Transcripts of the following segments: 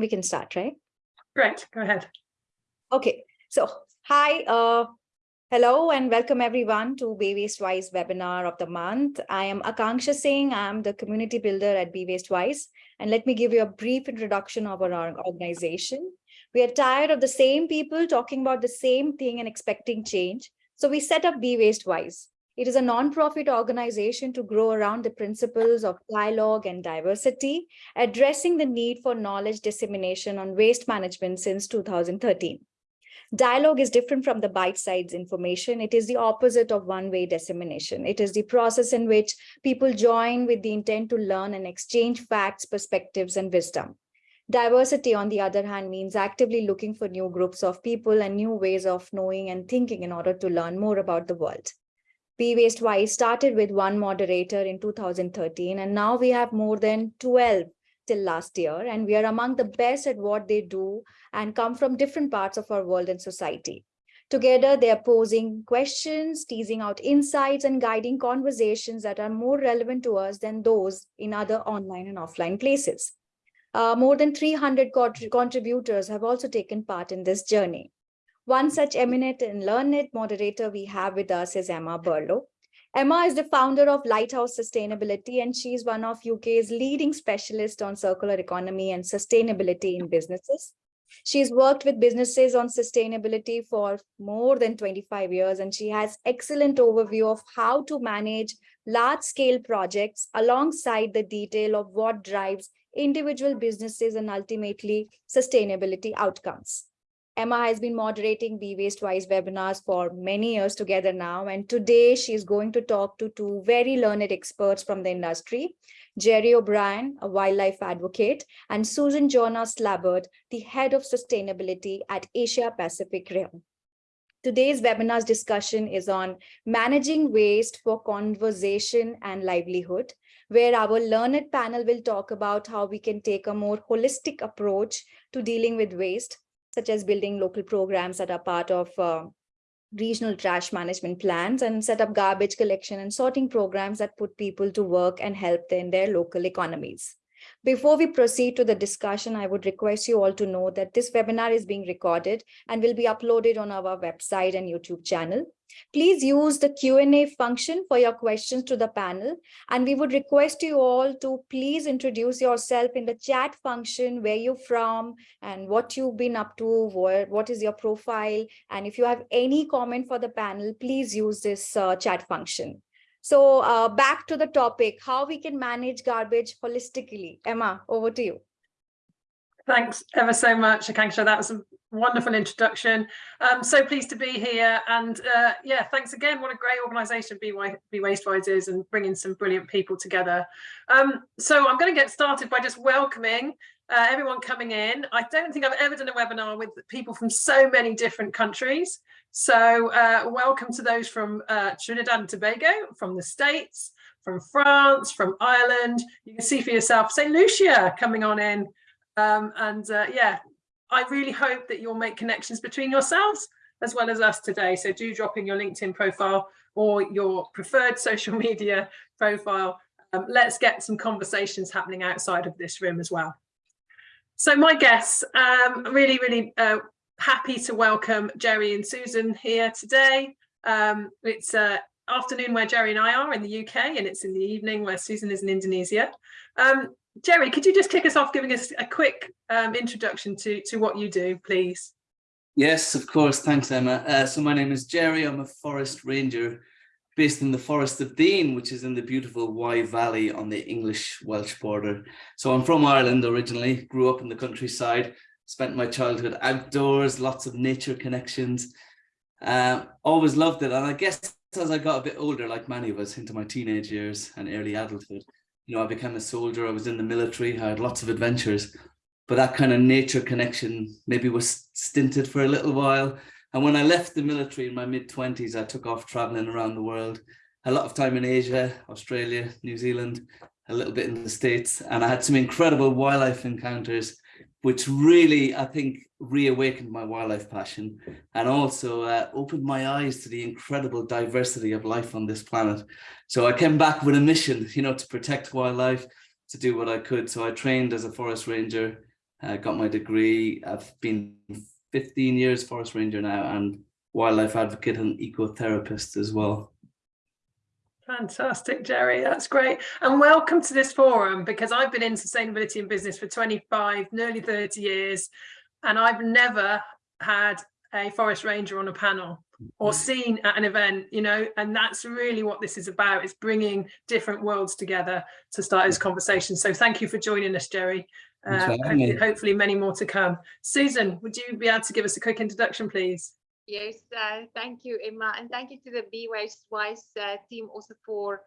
we can start, right? Right, go ahead. Okay, so hi, uh, hello and welcome everyone to Be Waste Wise webinar of the month. I am Akanksha Singh, I'm the community builder at Be Waste Wise. And let me give you a brief introduction of our organization. We are tired of the same people talking about the same thing and expecting change. So we set up Be Waste Wise. It is a non-profit organization to grow around the principles of dialogue and diversity, addressing the need for knowledge dissemination on waste management since 2013. Dialogue is different from the bite-sized information. It is the opposite of one-way dissemination. It is the process in which people join with the intent to learn and exchange facts, perspectives, and wisdom. Diversity, on the other hand, means actively looking for new groups of people and new ways of knowing and thinking in order to learn more about the world. Be Waste Wise started with one moderator in 2013, and now we have more than 12 till last year, and we are among the best at what they do and come from different parts of our world and society. Together, they are posing questions, teasing out insights, and guiding conversations that are more relevant to us than those in other online and offline places. Uh, more than 300 contributors have also taken part in this journey. One such eminent and learned moderator we have with us is Emma Burlow. Emma is the founder of Lighthouse Sustainability, and she's one of UK's leading specialists on circular economy and sustainability in businesses. She's worked with businesses on sustainability for more than 25 years, and she has excellent overview of how to manage large-scale projects alongside the detail of what drives individual businesses and ultimately sustainability outcomes. Emma has been moderating Be Waste Wise webinars for many years together now. And today she is going to talk to two very learned experts from the industry, Jerry O'Brien, a wildlife advocate, and Susan Jonas Slabbert, the head of sustainability at Asia Pacific Rayon. Today's webinar's discussion is on managing waste for conversation and livelihood, where our learned panel will talk about how we can take a more holistic approach to dealing with waste such as building local programs that are part of uh, regional trash management plans and set up garbage collection and sorting programs that put people to work and help in their local economies. Before we proceed to the discussion, I would request you all to know that this webinar is being recorded and will be uploaded on our website and YouTube channel. Please use the Q&A function for your questions to the panel. And we would request you all to please introduce yourself in the chat function, where you're from and what you've been up to, what, is your profile. And if you have any comment for the panel, please use this uh, chat function. So uh, back to the topic, how we can manage garbage holistically. Emma, over to you. Thanks ever so much, Akanksha. That was a wonderful introduction. I'm so pleased to be here. And uh, yeah, thanks again. What a great organisation Be, Be Wastewise is and bringing some brilliant people together. Um, so I'm going to get started by just welcoming uh, everyone coming in. I don't think I've ever done a webinar with people from so many different countries. So uh, welcome to those from uh, Trinidad and Tobago, from the States, from France, from Ireland. You can see for yourself, St. Lucia coming on in. Um, and uh, yeah, I really hope that you'll make connections between yourselves as well as us today. So do drop in your LinkedIn profile or your preferred social media profile. Um, let's get some conversations happening outside of this room as well. So my guests, um, really, really uh, happy to welcome Jerry and Susan here today. Um, it's uh, afternoon where Jerry and I are in the UK and it's in the evening where Susan is in Indonesia. Um, Jerry, could you just kick us off giving us a quick um, introduction to, to what you do, please? Yes, of course. Thanks, Emma. Uh, so my name is Jerry. I'm a forest ranger based in the Forest of Dean, which is in the beautiful Wye Valley on the English-Welsh border. So I'm from Ireland originally, grew up in the countryside, spent my childhood outdoors, lots of nature connections. Uh, always loved it. And I guess as I got a bit older, like many of us, into my teenage years and early adulthood, you know, I became a soldier, I was in the military, I had lots of adventures, but that kind of nature connection maybe was stinted for a little while. And when I left the military in my mid 20s, I took off traveling around the world, a lot of time in Asia, Australia, New Zealand, a little bit in the States. And I had some incredible wildlife encounters, which really, I think, reawakened my wildlife passion and also uh, opened my eyes to the incredible diversity of life on this planet. So I came back with a mission, you know, to protect wildlife, to do what I could. So I trained as a forest ranger, uh, got my degree. I've been 15 years forest ranger now and wildlife advocate and ecotherapist as well. Fantastic, Jerry. That's great. And welcome to this forum because I've been in sustainability and business for 25, nearly 30 years, and I've never had a forest ranger on a panel or seen at an event, you know, and that's really what this is about. It's bringing different worlds together to start this conversation. So thank you for joining us, Jerry. Uh, hopefully, hopefully many more to come. Susan, would you be able to give us a quick introduction, please? Yes, uh, thank you, Emma, and thank you to the Waste Wise uh, team also for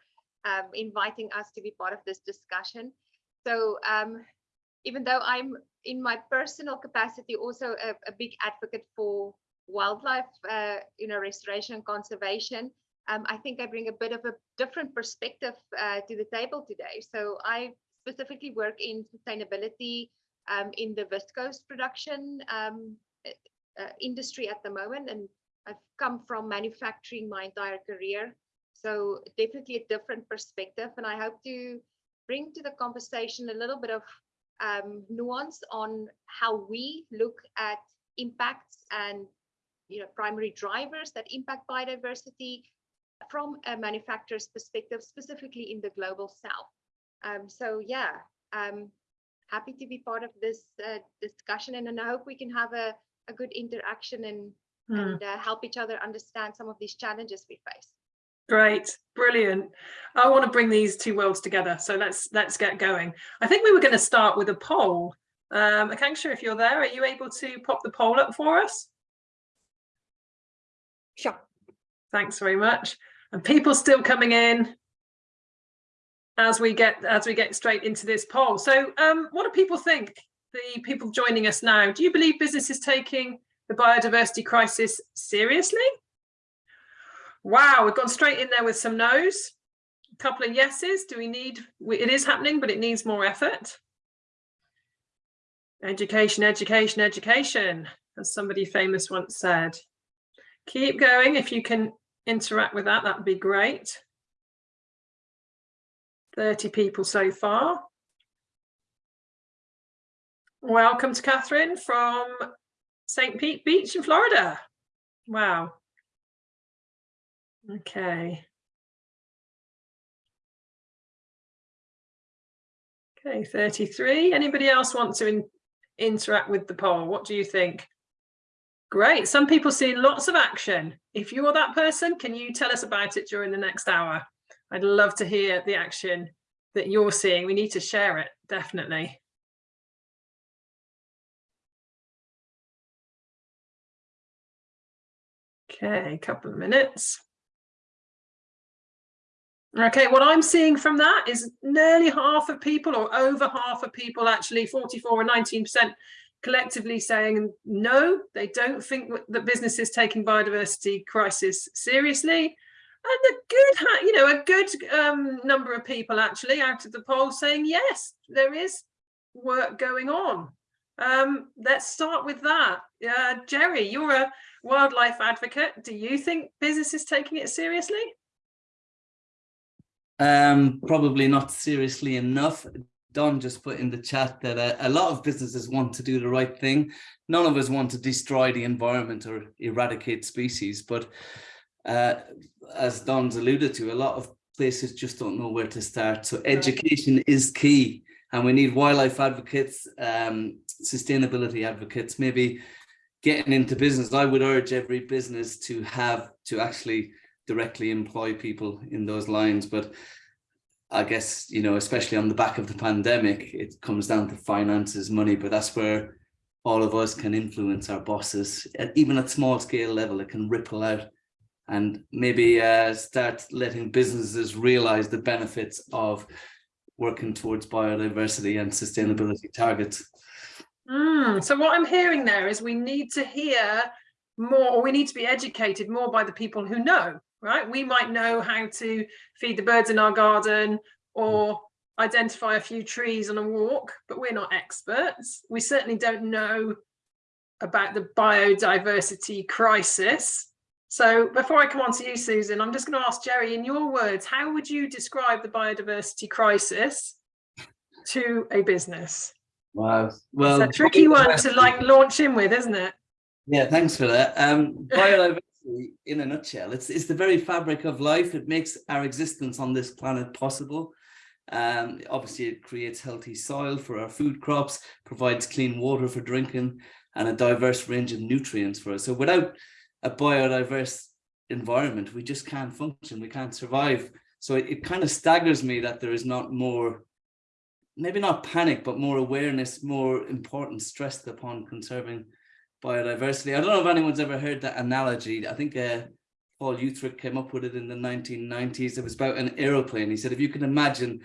um, inviting us to be part of this discussion. So um, even though I'm in my personal capacity also a, a big advocate for wildlife, uh, you know, restoration and conservation, um, I think I bring a bit of a different perspective uh, to the table today. So I specifically work in sustainability um, in the viscose production um, uh, industry at the moment and I've come from manufacturing my entire career. So definitely a different perspective and I hope to bring to the conversation a little bit of um, nuance on how we look at impacts and you know primary drivers that impact biodiversity from a manufacturer's perspective specifically in the global south. Um, so yeah um, happy to be part of this uh, discussion and, and I hope we can have a a good interaction and, mm. and uh, help each other understand some of these challenges we face. Great, brilliant. I want to bring these two worlds together. So let's let's get going. I think we were going to start with a poll. Um, Akanksha, if you're there, are you able to pop the poll up for us? Sure. Thanks very much. And people still coming in as we get as we get straight into this poll. So um, what do people think? The people joining us now, do you believe business is taking the biodiversity crisis seriously? Wow, we've gone straight in there with some no's. A couple of yeses. Do we need, it is happening, but it needs more effort. Education, education, education, as somebody famous once said. Keep going. If you can interact with that, that would be great. 30 people so far. Welcome to Catherine from St. Pete Beach in Florida. Wow. Okay. Okay, 33. Anybody else want to in, interact with the poll? What do you think? Great. Some people see lots of action. If you're that person, can you tell us about it during the next hour? I'd love to hear the action that you're seeing. We need to share it, definitely. Okay, a couple of minutes. Okay, what I'm seeing from that is nearly half of people or over half of people actually 44 or 19% collectively saying no, they don't think that business is taking biodiversity crisis seriously. And a good, you know, a good um, number of people actually out of the poll saying yes, there is work going on. Um, let's start with that. Uh, Jerry, you're a wildlife advocate. Do you think business is taking it seriously? Um, probably not seriously enough. Don just put in the chat that a, a, lot of businesses want to do the right thing. None of us want to destroy the environment or eradicate species, but uh, as Don's alluded to, a lot of places just don't know where to start. So education is key and we need wildlife advocates, um, sustainability advocates, maybe getting into business. I would urge every business to have to actually directly employ people in those lines. But I guess, you know, especially on the back of the pandemic, it comes down to finances, money, but that's where all of us can influence our bosses, even at small scale level, it can ripple out and maybe uh, start letting businesses realize the benefits of working towards biodiversity and sustainability targets. Mm, so what I'm hearing there is we need to hear more, or we need to be educated more by the people who know, right? We might know how to feed the birds in our garden or identify a few trees on a walk, but we're not experts. We certainly don't know about the biodiversity crisis so before I come on to you, Susan, I'm just going to ask Jerry, in your words, how would you describe the biodiversity crisis to a business? Wow. Well, It's a tricky one to like launch in with, isn't it? Yeah, thanks for that. Um, biodiversity, in a nutshell, it's it's the very fabric of life. It makes our existence on this planet possible. Um, obviously, it creates healthy soil for our food crops, provides clean water for drinking, and a diverse range of nutrients for us. So, without a biodiverse environment, we just can't function. We can't survive. So, it, it kind of staggers me that there is not more maybe not panic, but more awareness, more importance stressed upon conserving biodiversity. I don't know if anyone's ever heard that analogy. I think uh, Paul Ehrlich came up with it in the 1990s. It was about an aeroplane. He said, if you can imagine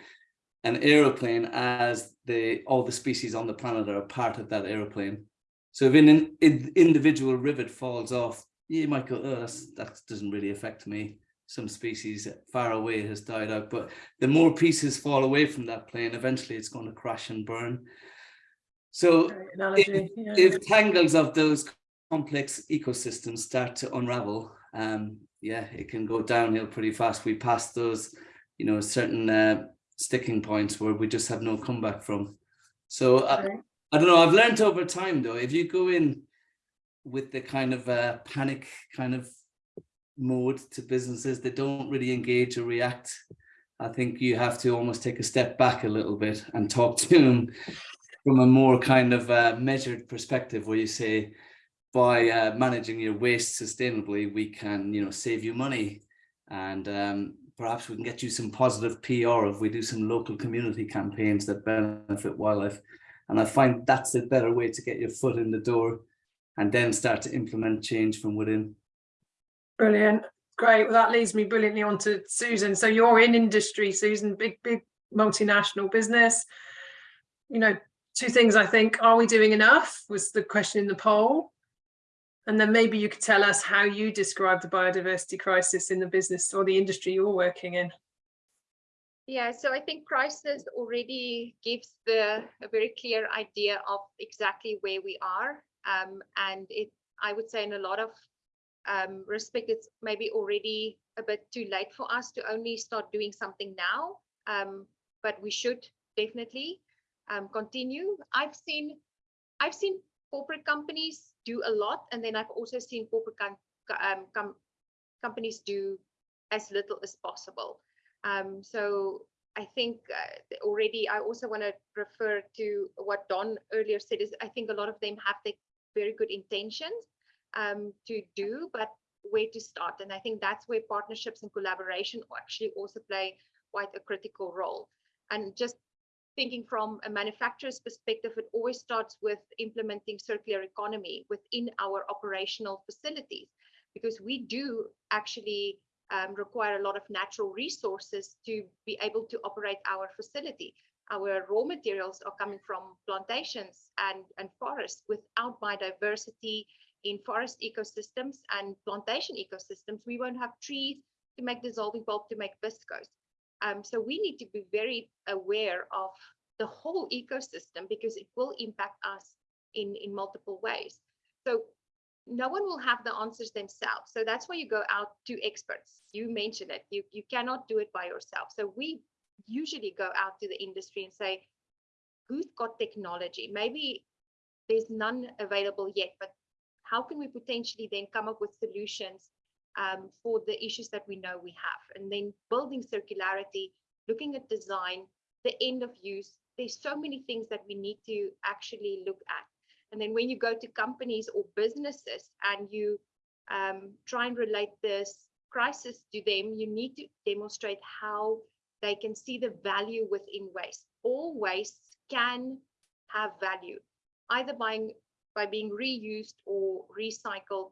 an aeroplane as the all the species on the planet are a part of that aeroplane. So if an in, in, individual rivet falls off, you might go, oh, that doesn't really affect me some species far away has died out. But the more pieces fall away from that plane, eventually it's going to crash and burn. So analogy. yeah. if tangles of those complex ecosystems start to unravel, um, yeah, it can go downhill pretty fast. We pass those, you know, certain uh, sticking points where we just have no comeback from. So uh, Right. I don't know. I've learned over time though, if you go in with the kind of uh, panic kind of mode to businesses that don't really engage or react, I think you have to almost take a step back a little bit and talk to them from a more kind of uh, measured perspective where you say, by uh, managing your waste sustainably, we can, you know, save you money and um, perhaps we can get you some positive PR if we do some local community campaigns that benefit wildlife. And I find that's a better way to get your foot in the door and then start to implement change from within. Brilliant. Great. Well, that leads me brilliantly on to Susan. So you're in industry, Susan, big, big multinational business. You know, two things I think, are we doing enough was the question in the poll. And then maybe you could tell us how you describe the biodiversity crisis in the business or the industry you're working in. Yeah, so I think crisis already gives the a very clear idea of exactly where we are. Um, and it, I would say in a lot of um, respect, it's maybe already a bit too late for us to only start doing something now. Um, but we should definitely um, continue. I've seen, I've seen corporate companies do a lot, and then I've also seen corporate com um, com companies do as little as possible. Um, so I think uh, already I also want to refer to what Don earlier said is I think a lot of them have the very good intentions um, to do, but where to start. And I think that's where partnerships and collaboration actually also play quite a critical role. And just thinking from a manufacturer's perspective, it always starts with implementing circular economy within our operational facilities, because we do actually um, require a lot of natural resources to be able to operate our facility. Our raw materials are coming from plantations and, and forests. Without biodiversity in forest ecosystems and plantation ecosystems, we won't have trees to make dissolving pulp to make viscose. Um, so we need to be very aware of the whole ecosystem because it will impact us in, in multiple ways. So no one will have the answers themselves. So that's why you go out to experts. You mentioned it. You, you cannot do it by yourself. So we usually go out to the industry and say, who's got technology? Maybe there's none available yet, but how can we potentially then come up with solutions um, for the issues that we know we have? And then building circularity, looking at design, the end of use. There's so many things that we need to actually look at. And then when you go to companies or businesses and you um, try and relate this crisis to them, you need to demonstrate how they can see the value within waste. All waste can have value, either by, by being reused or recycled,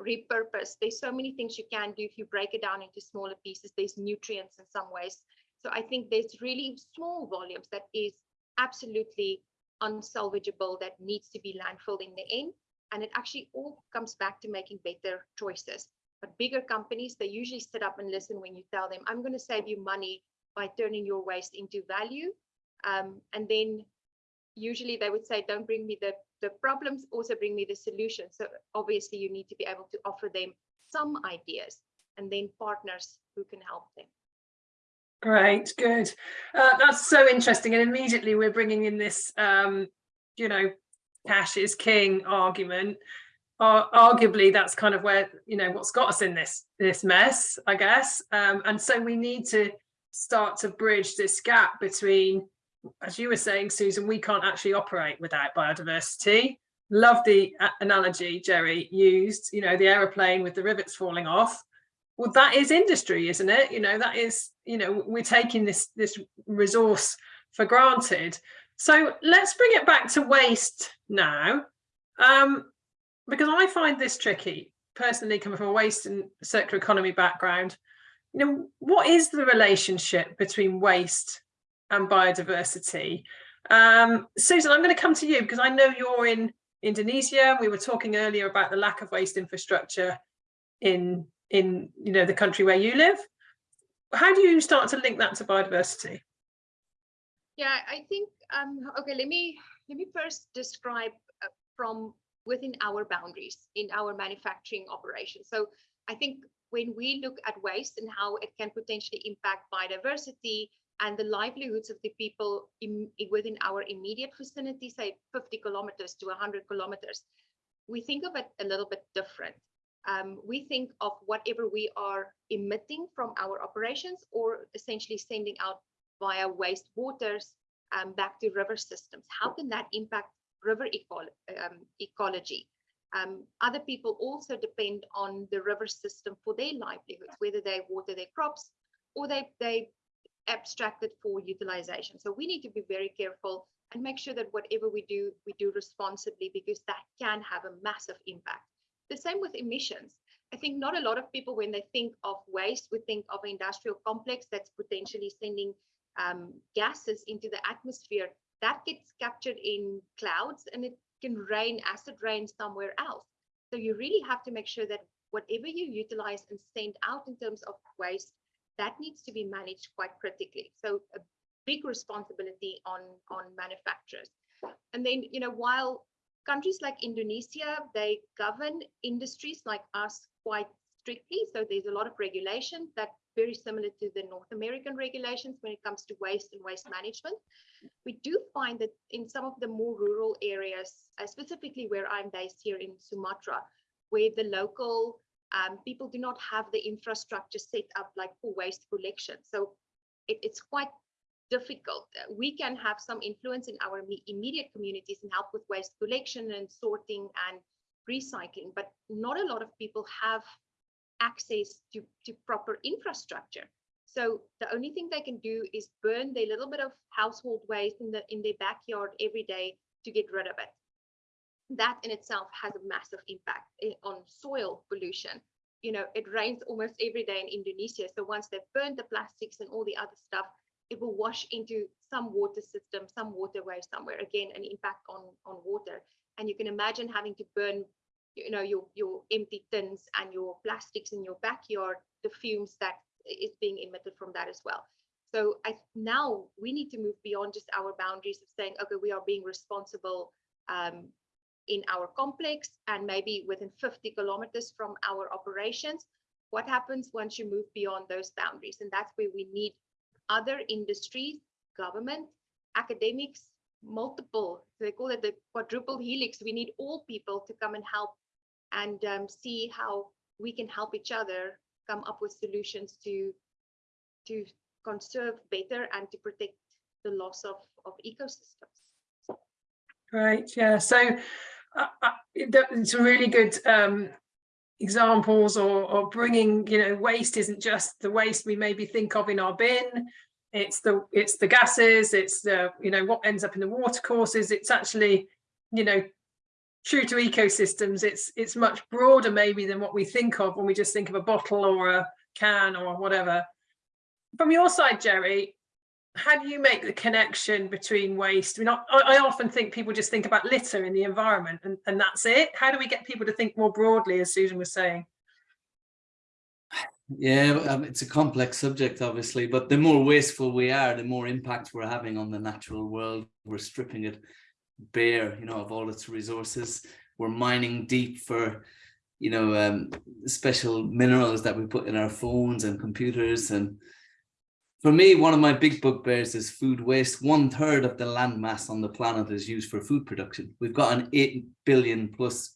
repurposed. There's so many things you can do if you break it down into smaller pieces. There's nutrients in some ways. So I think there's really small volumes that is absolutely unsalvageable that needs to be landfilled in the end. And it actually all comes back to making better choices. But bigger companies, they usually sit up and listen when you tell them, I'm going to save you money by turning your waste into value. Um, and then usually they would say, don't bring me the, the problems, also bring me the solutions. So obviously you need to be able to offer them some ideas and then partners who can help them. Great, good. Uh, that's so interesting. And immediately we're bringing in this, um, you know, cash is king argument. Uh, arguably, that's kind of where, you know, what's got us in this this mess, I guess. Um, and so we need to start to bridge this gap between, as you were saying, Susan, we can't actually operate without biodiversity. Love the uh, analogy Jerry used, you know, the aeroplane with the rivets falling off. Well that is industry isn't it? You know that is you know we're taking this this resource for granted. So let's bring it back to waste now um because i find this tricky personally coming from a waste and circular economy background. You know what is the relationship between waste and biodiversity. Um susan i'm going to come to you because i know you're in indonesia we were talking earlier about the lack of waste infrastructure in in you know the country where you live. How do you start to link that to biodiversity? Yeah i think um okay let me let me first describe uh, from within our boundaries in our manufacturing operation. So i think when we look at waste and how it can potentially impact biodiversity and the livelihoods of the people in, within our immediate vicinity, say 50 kilometers to 100 kilometers, we think of it a little bit different um, we think of whatever we are emitting from our operations or essentially sending out via waste waters um, back to river systems. How can that impact river eco um, ecology? Um, other people also depend on the river system for their livelihoods, whether they water their crops or they, they abstract it for utilization. So we need to be very careful and make sure that whatever we do, we do responsibly because that can have a massive impact the same with emissions. I think not a lot of people, when they think of waste, would think of an industrial complex that's potentially sending um, gases into the atmosphere. That gets captured in clouds and it can rain, acid rain somewhere else. So you really have to make sure that whatever you utilize and send out in terms of waste, that needs to be managed quite critically. So a big responsibility on, on manufacturers. And then, you know, while countries like Indonesia, they govern industries like us quite strictly. So there's a lot of regulation that very similar to the North American regulations when it comes to waste and waste management. We do find that in some of the more rural areas, specifically where I'm based here in Sumatra, where the local um, people do not have the infrastructure set up like for waste collection. So it, it's quite difficult. We can have some influence in our immediate communities and help with waste collection and sorting and recycling, but not a lot of people have access to, to proper infrastructure. So the only thing they can do is burn their little bit of household waste in the in their backyard every day to get rid of it. That in itself has a massive impact eh, on soil pollution. You know, it rains almost every day in Indonesia. So once they've burned the plastics and all the other stuff, it will wash into some water system, some waterway somewhere, again, an impact on, on water. And you can imagine having to burn, you know, your, your empty tins and your plastics in your backyard, the fumes that is being emitted from that as well. So I, now we need to move beyond just our boundaries of saying, okay, we are being responsible um, in our complex and maybe within 50 kilometers from our operations. What happens once you move beyond those boundaries? And that's where we need other industries, government, academics, multiple, they call it the quadruple helix. We need all people to come and help and um, see how we can help each other come up with solutions to, to conserve better and to protect the loss of, of ecosystems. Right, yeah, so it's really good um, examples or, or bringing, you know, waste isn't just the waste we maybe think of in our bin. It's the it's the gases, it's the, you know, what ends up in the water courses. It's actually, you know, true to ecosystems. It's it's much broader maybe than what we think of when we just think of a bottle or a can or whatever. From your side, Jerry, how do you make the connection between waste? I mean, I, I, often think people just think about litter in the environment and, and that's it. How do we get people to think more broadly, as Susan was saying? Yeah, um, it's a complex subject, obviously, but the more wasteful we are, the more impact we're having on the natural world. We're stripping it bare, you know, of all its resources. We're mining deep for, you know, um, special minerals that we put in our phones and computers and for me, one of my big bugbears is food waste. One third of the land mass on the planet is used for food production. We've got an 8 billion plus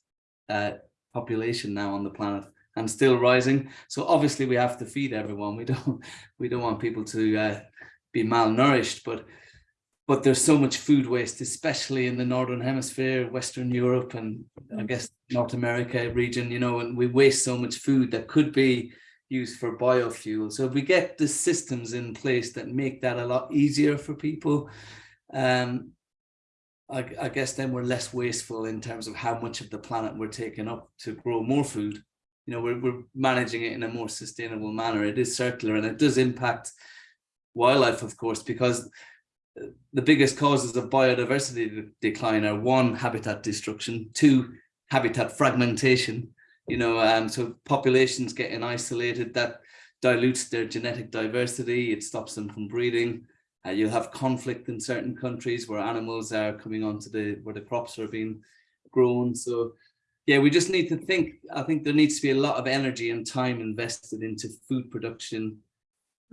uh, population now on the planet and still rising. So obviously we have to feed everyone. We don't we don't want people to uh, be malnourished, but but there's so much food waste, especially in the Northern Hemisphere, Western Europe, and I guess North America region, you know, and we waste so much food that could be used for biofuel. So if we get the systems in place that make that a lot easier for people, um, I, I guess then we're less wasteful in terms of how much of the planet we're taking up to grow more food. You know, we're, we're managing it in a more sustainable manner. It is circular and it does impact wildlife, of course, because the biggest causes of biodiversity decline are one, habitat destruction, two, habitat fragmentation, you know, um, so populations getting isolated, that dilutes their genetic diversity, it stops them from breeding. Uh, you'll have conflict in certain countries where animals are coming onto the, where the crops are being grown. So yeah, we just need to think, I think there needs to be a lot of energy and time invested into food production,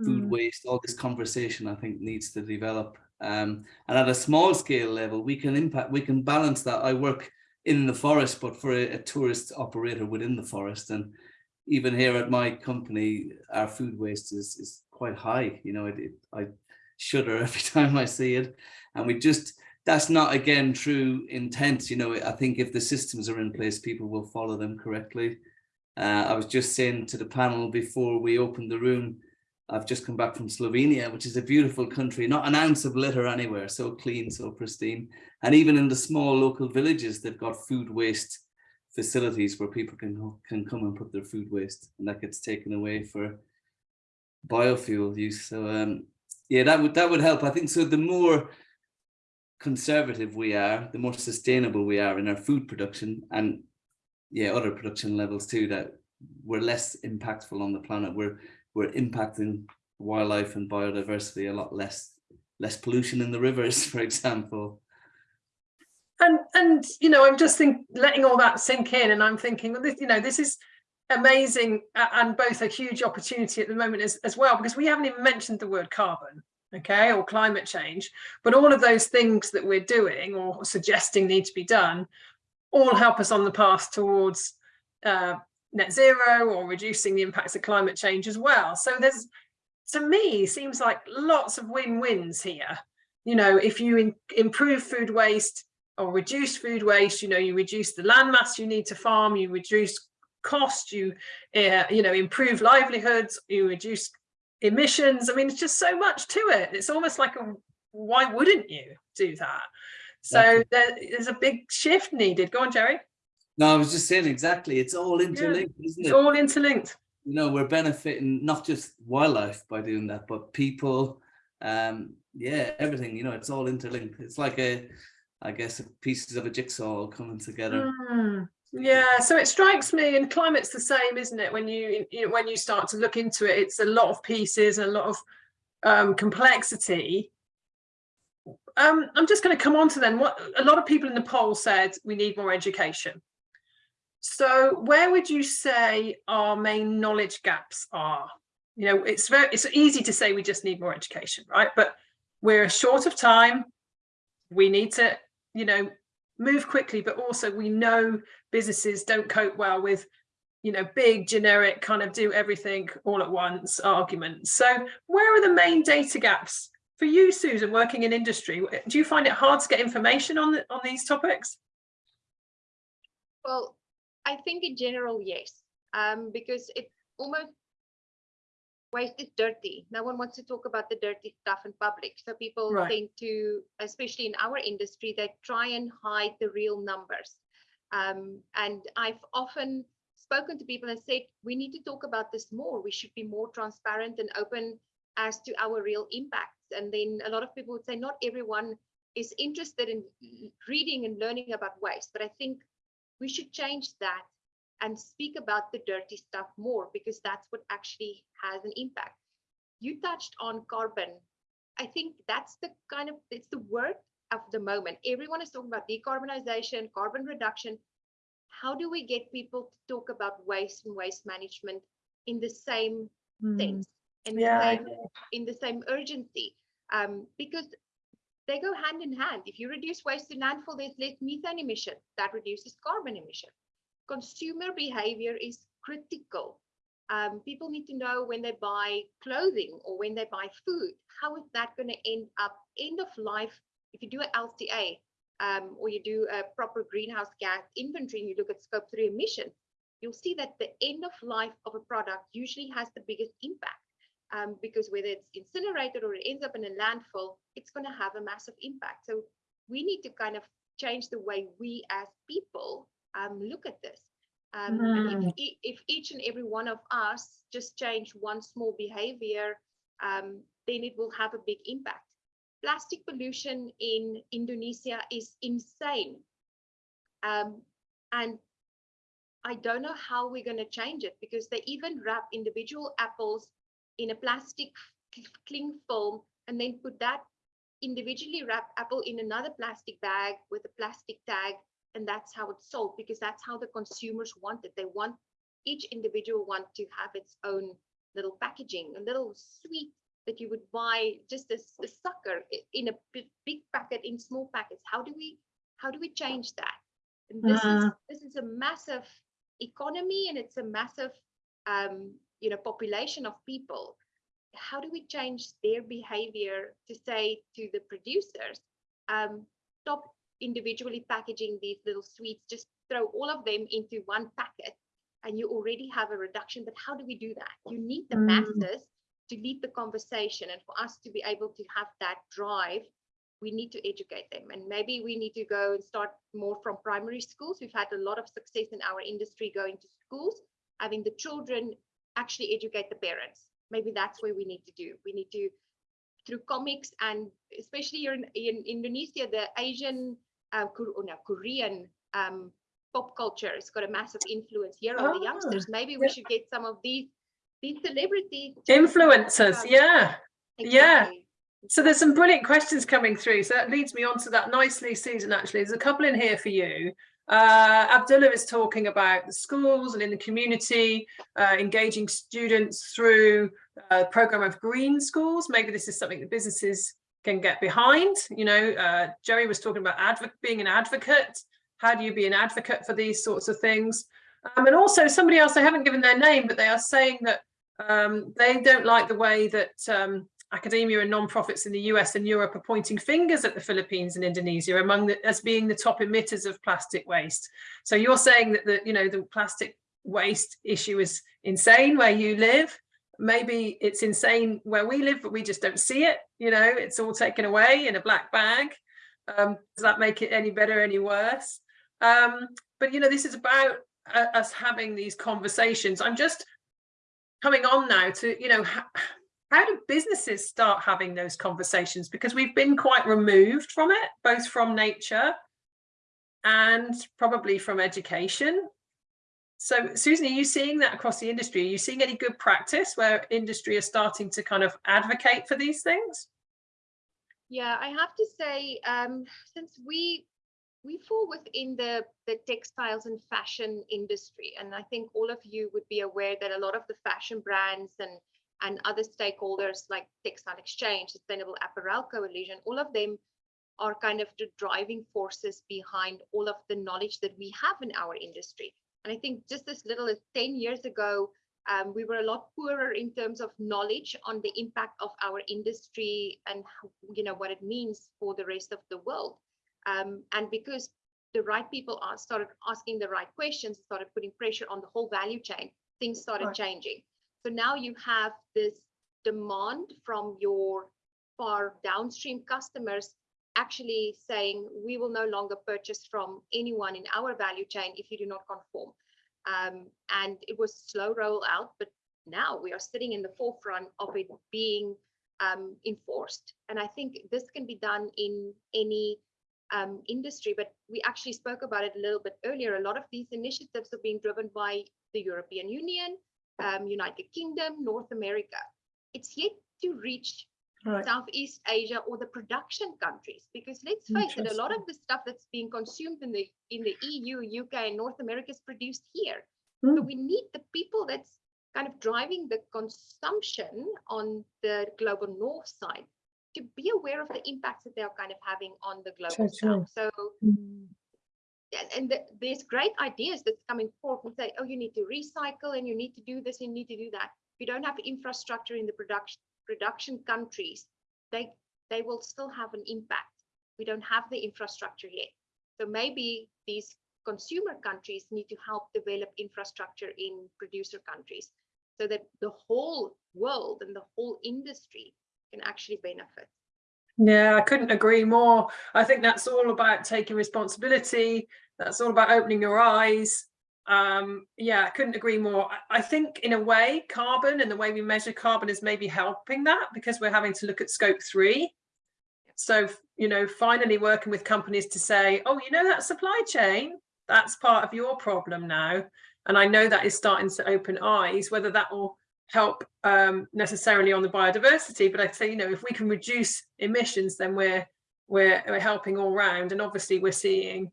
food Mm. waste, all this conversation I think needs to develop. Um, and at a small scale level, we can impact, we can balance that. I work in the forest, but for a, a tourist operator within the forest. And even here at my company, our food waste is, is quite high. You know, it, it, I shudder every time I see it. And we just, that's not again true intent. You know, I think if the systems are in place, people will follow them correctly. Uh, I was just saying to the panel before we opened the room, I've just come back from Slovenia, which is a beautiful country, not an ounce of litter anywhere, so clean, so pristine. And even in the small local villages, they've got food waste facilities where people can, can come and put their food waste and that gets taken away for biofuel use. So um, yeah, that would, that would help. I think so the more conservative we are, the more sustainable we are in our food production and yeah, other production levels too, that we're less impactful on the planet. We're we're impacting wildlife and biodiversity a lot less less pollution in the rivers, for example. and and you know i'm just think letting all that sink in and i'm thinking well this you know this is amazing and both a huge opportunity at the moment as, as well because we haven't even mentioned the word carbon okay or climate change but all of those things that we're doing or suggesting need to be done all help us on the path towards uh, net zero or reducing the impacts of climate change as well. So there's to me seems like lots of win-wins here. You know if you improve food waste or reduce food waste you know you reduce the land mass you need to farm you reduce cost you uh, you know improve livelihoods you reduce emissions. I mean it's just so much to it. It's almost like a why wouldn't you do that? So there, there's a big shift needed. Go on jerry No, I was just saying exactly. It's all interlinked, isn't it? it's all interlinked You know, we're benefiting not just wildlife by doing that, but people. Um, yeah, everything. You know, it's all interlinked. It's like a, I guess, pieces of a jigsaw all coming together. Mm, yeah, so it strikes me, and climate's the same, isn't it? When you, you know, when you start to look into it, it's a lot of pieces, and a lot of um, complexity. Um, I'm just going to come on to then. What a lot of people in the poll said we need more education. So where would you say our main knowledge gaps are? You know, it's very it's easy to say we just need more education, right? But we're short of time. We need to, you know, move quickly, but also we know businesses don't cope well with, you know, big generic kind of do everything all at once arguments. So where are the main data gaps for you, Susan, working in industry? Do you find it hard to get information on the, on these topics? Well, I think in general, yes, um, because it almost waste is dirty. No one wants to talk about the dirty stuff in public. So people Right. tend to, especially in our industry, they try and hide the real numbers. Um, and I've often spoken to people and said, we need to talk about this more. We should be more transparent and open as to our real impacts. And then a lot of people would say, not everyone is interested in reading and learning about waste, but I think we should change that and speak about the dirty stuff more because that's what actually has an impact. You touched on carbon. I think that's the kind of it's the word of the moment. Everyone is talking about decarbonization, carbon reduction. How do we get people to talk about waste and waste management in the same sense? in the Yeah, I same in the same urgency um, because they go hand in hand. If you reduce waste to landfill, there's less methane emission. That reduces carbon emission. Consumer behavior is critical. Um, people need to know when they buy clothing or when they buy food, how is that going to end up end of life? If you do an LCA um, or you do a proper greenhouse gas inventory and you look at scope three emission, you'll see that the end of life of a product usually has the biggest impact um, because whether it's incinerated or it ends up in a landfill, it's going to have a massive impact. So we need to kind of change the way we as people um, look at this. Um, and if, e- if each and every one of us just change one small behavior, um, then it will have a big impact. Plastic pollution in Indonesia is insane. Um, and I don't know how we're going to change it because they even wrap individual apples in a plastic cling film and then put that individually wrapped apple in another plastic bag with a plastic tag and that's how it's sold because that's how the consumers want it. They want each individual want to have its own little packaging a little sweet that you would buy just as a sucker in a big packet in small packets. How do we how do we change that? And this is this is a massive economy and it's a massive um, you know population of people how do we change their behavior to say to the producers um, stop individually packaging these little sweets just throw all of them into one packet and you already have a reduction but how do we do that? You need the Mm. masses to lead the conversation and for us to be able to have that drive we need to educate them. And maybe we need to go and start more from primary schools. We've had a lot of success in our industry going to schools having the children actually educate the parents maybe that's where we need to do we need to through comics and especially in, in indonesia the asian uh, Kor- oh, no, korean um, pop culture has got a massive influence here on the Ah, youngsters maybe we yeah. should get some of these these celebrities to Influencers, about- yeah. Yeah. So there's some brilliant questions coming through. So that leads me on to that nicely, Susan, actually. There's a couple in here for you. Uh, Abdullah is talking about the schools and in the community, uh, engaging students through a program of green schools. Maybe this is something that businesses can get behind. You know, uh, Jerry was talking about being an advocate. How do you be an advocate for these sorts of things? Um, and also somebody else, I haven't given their name, but they are saying that um, they don't like the way that um, academia and non-profits in the US and Europe are pointing fingers at the Philippines and Indonesia among the, as being the top emitters of plastic waste. So you're saying that the you know the plastic waste issue is insane where you live. Maybe it's insane where we live, but we just don't see it. You know, it's all taken away in a black bag. Um, does that make it any better, any worse? Um, but you know, this is about uh, us having these conversations. I'm just coming on now to you know how, do businesses start having those conversations? Because we've been quite removed from it both from nature and probably from education. So susan are you seeing that across the industry? Are you seeing any good practice where industry is starting to kind of advocate for these things? Yeah, I have to say, um, since we we fall within the the textiles and fashion industry, and I think all of you would be aware that a lot of the fashion brands and and other stakeholders like Textile Exchange, Sustainable Apparel Coalition, all of them are kind of the driving forces behind all of the knowledge that we have in our industry. And I think just as little as 10 years ago, um, we were a lot poorer in terms of knowledge on the impact of our industry and you know what it means for the rest of the world. Um, and because the right people are, started asking the right questions, started putting pressure on the whole value chain, things started Right. changing. So now you have this demand from your far downstream customers actually saying we will no longer purchase from anyone in our value chain if you do not conform. Um, and it was slow roll out, but now we are sitting in the forefront of it being um, enforced. And I think this can be done in any um, industry, but we actually spoke about it a little bit earlier. A lot of these initiatives are being driven by the European Union, um, United Kingdom, North America. It's yet to reach right Southeast Asia or the production countries, because let's face it, a lot of the stuff that's being consumed in the in the EU, UK, and North America is produced here. So Mm. we need the people that's kind of driving the consumption on the global north side to be aware of the impacts that they are kind of having on the global south. So Mm. And, and the, there's great ideas that's coming forth and say, oh, you need to recycle and you need to do this and you need to do that. If you don't have infrastructure in the production production countries, they they will still have an impact. We don't have the infrastructure yet. So maybe these consumer countries need to help develop infrastructure in producer countries so that the whole world and the whole industry can actually benefit. Yeah, I couldn't agree more. I think that's all about taking responsibility. That's all about opening your eyes. Um, yeah, I couldn't agree more. I, think in a way, carbon and the way we measure carbon is maybe helping that because we're having to look at scope three. So, you know, finally working with companies to say, oh, you know, that supply chain, that's part of your problem now. And I know that is starting to open eyes, whether that will help um, necessarily on the biodiversity, but I'd say, you know, if we can reduce emissions, then we're, we're, we're helping all round. And obviously we're seeing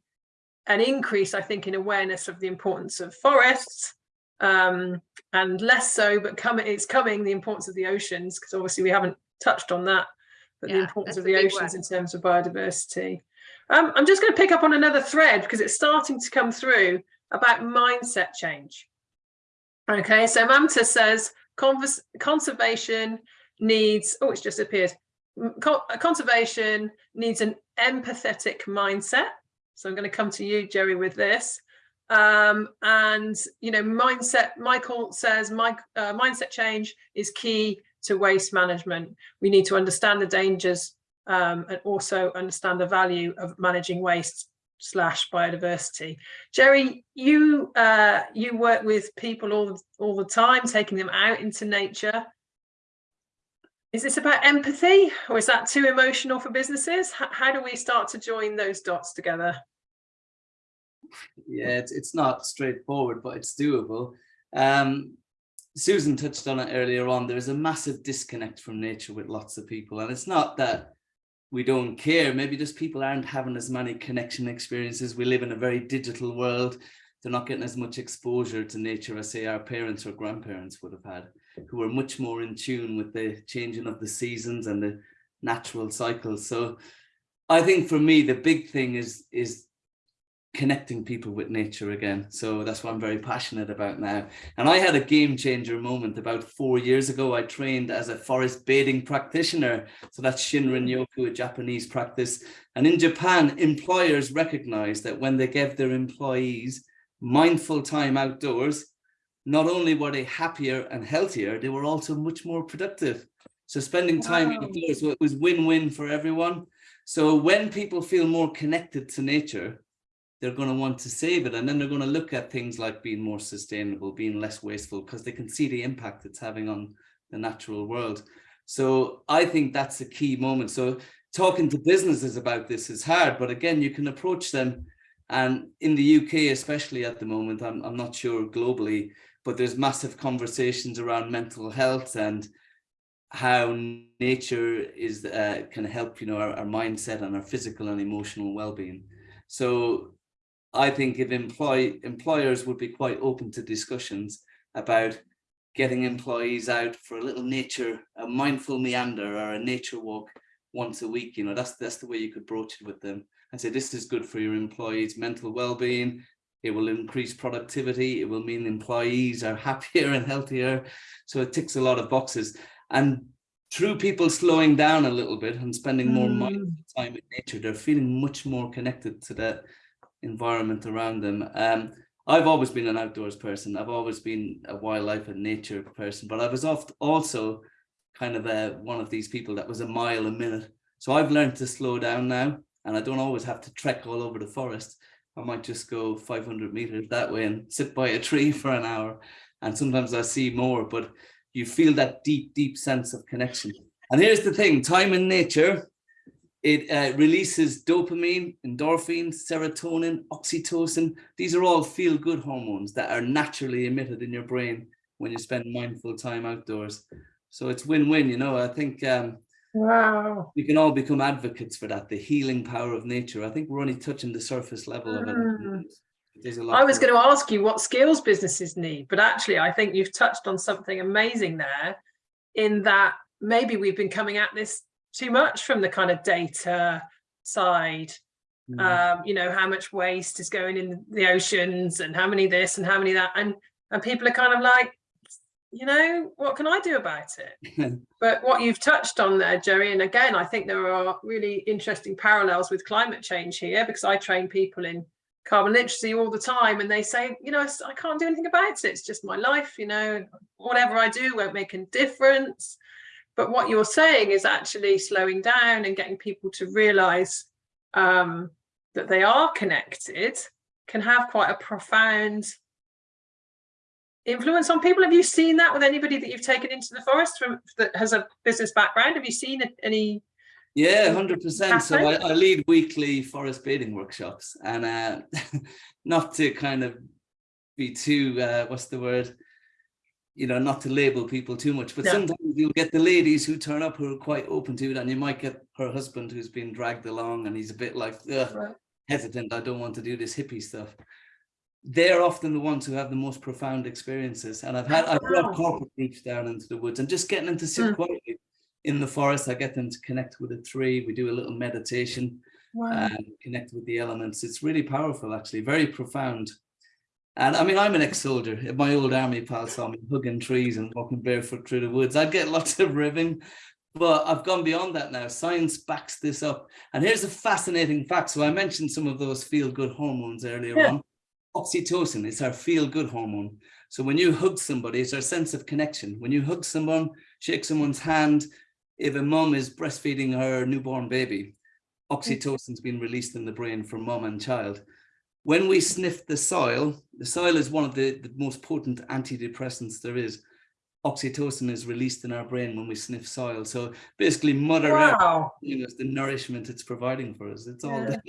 an increase, I think, in awareness of the importance of forests um, and less so, but coming, it's coming, the importance of the oceans, because obviously we haven't touched on that, but the importance of the oceans in terms of biodiversity. Um, I'm just going to pick up on another thread because it's starting to come through about mindset change. Okay, so Mamta says convers conservation needs, oh, it's just appeared. Co- conservation needs an empathetic mindset. So I'm going to come to you, Jerry, with this. Um, and, you know, mindset, Michael says my, uh, mindset change is key to waste management. We need to understand the dangers um, and also understand the value of managing waste slash biodiversity. Jerry, you uh, you work with people all all the time, taking them out into nature. Is this about empathy, or is that too emotional for businesses? H how do we start to join those dots together? Yeah, it's, it's not straightforward, but it's doable. Um, Susan touched on it earlier on. There's a massive disconnect from nature with lots of people. And it's not that we don't care. Maybe just people aren't having as many connection experiences. We live in a very digital world. They're not getting as much exposure to nature as say our parents or grandparents would have had, who were much more in tune with the changing of the seasons and the natural cycles. So I think for me, the big thing is, is connecting people with nature again. So that's what I'm very passionate about now. And I had a game changer moment about four years ago. I trained as a forest bathing practitioner. So that's Shinrin mm. Yoku, a Japanese practice. And in Japan, employers recognize that when they give their employees mindful time outdoors, not only were they happier and healthier, they were also much more productive. So spending time Wow. outdoors wa- was win-win for everyone. So when people feel more connected to nature, they're going to want to save it and then they're going to look at things like being more sustainable being less wasteful because they can see the impact it's having on the natural world. So i think that's a key moment. So talking to businesses about this is hard but again you can approach them and in the uk especially at the moment i'm, I'm not sure globally but there's massive conversations around mental health and how nature is uh, can help you know our, our mindset and our physical and emotional well-being. So I think if employ employers would be quite open to discussions about getting employees out for a little nature, a mindful meander or a nature walk once a week, you know, that's that's the way you could broach it with them and say this is good for your employees' mental well-being. It will increase productivity. It will mean employees are happier and healthier. So it ticks a lot of boxes. And through people slowing down a little bit and spending more mindful mm. time in nature, they're feeling much more connected to that environment around them. Um, I've always been an outdoors person. I've always been a wildlife and nature person, but I was oft also kind of a, one of these people that was a mile a minute. So I've learned to slow down now and I don't always have to trek all over the forest. I might just go 500 meters that way and sit by a tree for an hour. And sometimes I see more, but you feel that deep, deep sense of connection. And here's the thing, time in nature it uh, releases dopamine, endorphins, serotonin, oxytocin. These are all feel-good hormones that are naturally emitted in your brain when you spend mindful time outdoors. So it's win-win, you know, I think um, Wow. we can all become advocates for that, the healing power of nature. I think we're only touching the surface level of it. Mm. There's a lot I was going to ask you what skills businesses need, but actually, I think you've touched on something amazing there in that maybe we've been coming at this too much from the kind of data side. Mm. Um, you know, how much waste is going in the oceans and how many this and how many that. And and people are kind of like, you know, what can I do about it? But what you've touched on there, Jerry, and again, I think there are really interesting parallels with climate change here because I train people in carbon literacy all the time and they say, you know, "It's- I can't do anything about it. It's just my life, you know, whatever I do won't make a difference. But what you're saying is actually slowing down and getting people to realize um, that they are connected can have quite a profound influence on people. Have you seen that with anybody that you've taken into the forest from that has a business background? Have you seen it- any? Yeah, hundred percent. So I. I lead weekly forest bathing workshops, and uh, not to kind of be too uh, what's the word, you know, not to label people too much, but No. sometimes you'll get the ladies who turn up who are quite open to it, and you might get her husband who's been dragged along, and he's a bit like "Ugh, hesitant. I don't want to do this hippie stuff. They're often the ones who have the most profound experiences, and I've had I've Wow. brought corporate groups down into the woods and just getting them to sit Mm. quietly in the forest. I get them to connect with a tree. We do a little meditation Wow. and connect with the elements. It's really powerful, actually, very profound. And I mean, I'm an ex-soldier. If my old army pals saw me hugging trees and walking barefoot through the woods, I'd get lots of ribbing. But I've gone beyond that now. Science backs this up. And here's a fascinating fact. So I mentioned some of those feel-good hormones earlier Yeah. on. Oxytocin is our feel-good hormone. So when you hug somebody, it's our sense of connection. When you hug someone, shake someone's hand, if a mum is breastfeeding her newborn baby, mm. oxytocin's been released in the brain for mum and child. When we sniff the soil, the soil is one of the, the most potent antidepressants there is. Oxytocin is released in our brain when we sniff soil. So basically, Mother Earth Wow. you know, the nourishment it's providing for us. It's all Yeah. there.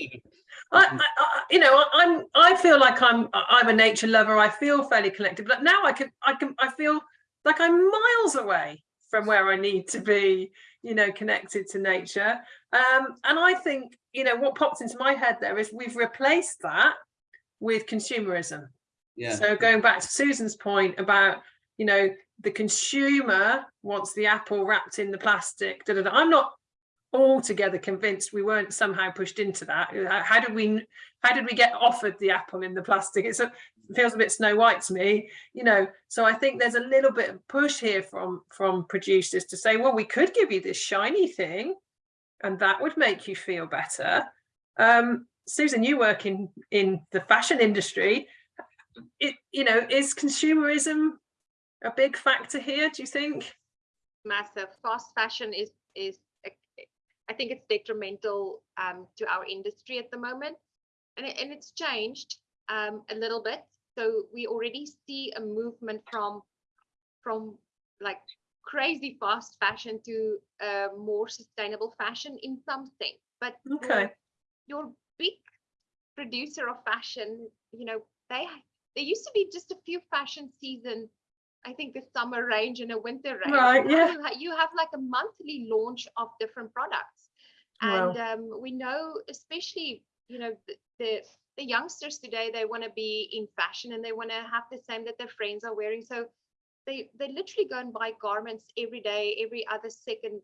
I, I, you know, I'm. I feel like I'm. I'm a nature lover. I feel fairly connected, but now I can. I can. I feel like I'm miles away from where I need to be. You know, connected to nature. Um, and I think you know what pops into my head there is we've replaced that with consumerism. Yeah. So going back to Susan's point about, you know, the consumer wants the apple wrapped in the plastic. Da, da, da. I'm not altogether convinced we weren't somehow pushed into that. How, did we how did we get offered the apple in the plastic? It's a, it feels a bit Snow White to me, you know. So I think there's a little bit of push here from from producers to say, well, we could give you this shiny thing, and that would make you feel better. Um, Susan, you work in in the fashion industry it you know is consumerism a big factor here do you think massive. Fast fashion is is I think it's detrimental um, to our industry at the moment, and it, and it's changed um, a little bit. So we already see a movement from from like crazy fast fashion to uh, more sustainable fashion in some sense. But your- Okay. your big producer of fashion, you know, they there used to be just a few fashion seasons I think a summer range and a winter range. Right, yeah. You, ha- you have like a monthly launch of different products. Wow. And um, we know, especially, you know, the, the, the youngsters today, they want to be in fashion and they want to have the same that their friends are wearing. So they, they literally go and buy garments every day, every other second,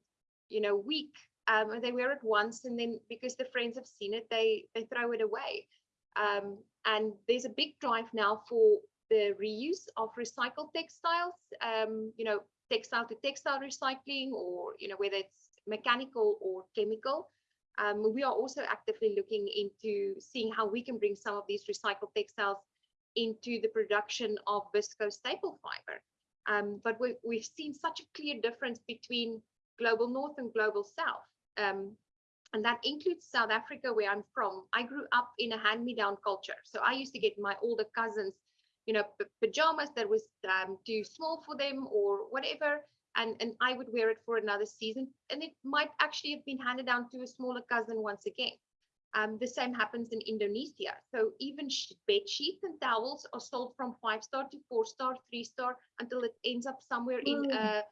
you know, week. Um, and they wear it once and then because the friends have seen it, they, they throw it away. Um, and there's a big drive now for the reuse of recycled textiles, um, you know, textile to textile recycling, or you know, whether it's mechanical or chemical. Um, we are also actively looking into seeing how we can bring some of these recycled textiles into the production of viscose staple fiber. Um, but we, we've seen such a clear difference between global north and global south. Um, and that includes South Africa, where I'm from. I grew up in a hand-me-down culture. So I used to get my older cousins you know, pajamas that was um, too small for them or whatever. And, and I would wear it for another season. And it might actually have been handed down to a smaller cousin once again. Um, the same happens in Indonesia. So even bed sheets and towels are sold from five star to four star, three star until it ends up somewhere in Mm. a